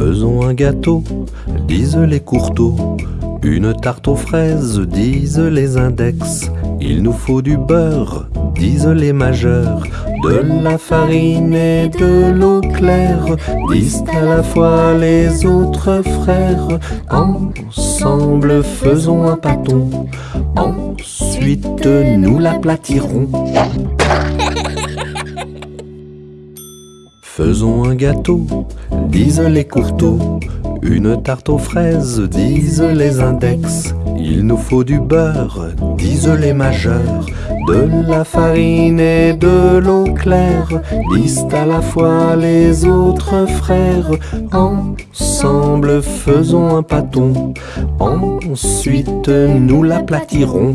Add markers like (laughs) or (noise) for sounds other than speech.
Faisons un gâteau, disent les courteaux. Une tarte aux fraises, disent les index. Il nous faut du beurre, disent les majeurs. De la farine et de l'eau claire, disent à la fois les autres frères. Ensemble faisons un pâton, ensuite nous l'aplatirons. (laughs) Faisons un gâteau, disent les courteaux. Une tarte aux fraises, disent les index. Il nous faut du beurre, disent les majeurs. De la farine et de l'eau claire, disent à la fois les autres frères. Ensemble faisons un pâton, ensuite nous l'aplatirons.